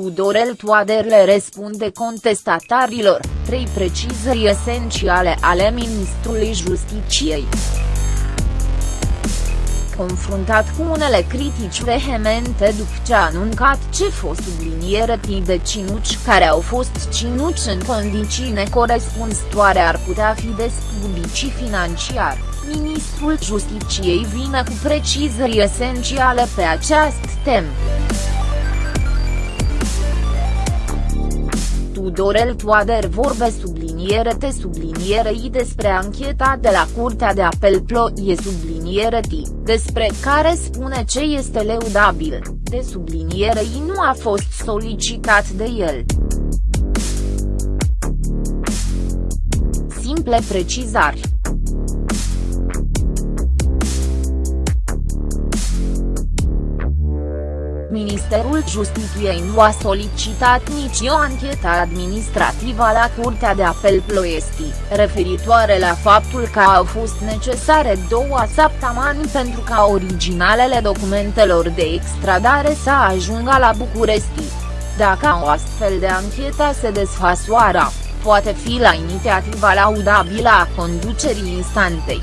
Tudorel Toader le răspunde contestatarilor, trei precizări esențiale ale ministrului Justiciei confruntat cu unele critici vehemente după ce a anuncat ce fost subliniere de cinuci care au fost cinuci în condiții necorespunzătoare ar putea fi despublici financiar, ministrul Justiciei vine cu precizări esențiale pe această temă. Tudorel Toader vorbe subliniere te subliniere i despre ancheta de la Curtea de Apel Ploie subliniere t, despre care spune ce este leudabil, de subliniere i nu a fost solicitat de el. Simple precizari. Ministerul Justiției nu a solicitat nici o anchetă administrativă la Curtea de Apel Ploiesti, referitoare la faptul că au fost necesare două săptămâni pentru ca originalele documentelor de extradare să ajungă la București. Dacă o astfel de anchetă se desfășoară, poate fi la inițiativa laudabilă a conducerii instantei.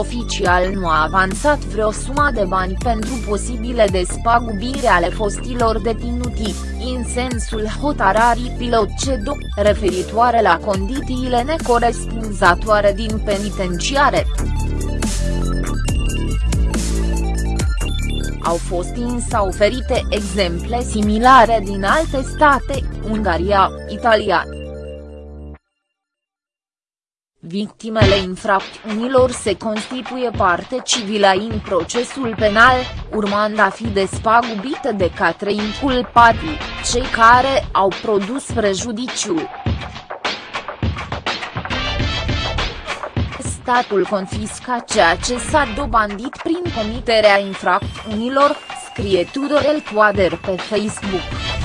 Oficial nu a avansat vreo sumă de bani pentru posibile despagubiri ale fostilor deținuti, în sensul hotararii pilot CEDO, referitoare la condițiile necorespunzătoare din penitenciare. Au fost însă oferite exemple similare din alte state, Ungaria, Italia, Victimele infracțiunilor se constituie parte civilă în procesul penal, urmând a fi despagubite de către inculpații, cei care au produs prejudiciul. Statul confisca ceea ce s-a dobandit prin comiterea infracțiunilor, scrie Tudorel Toader pe Facebook.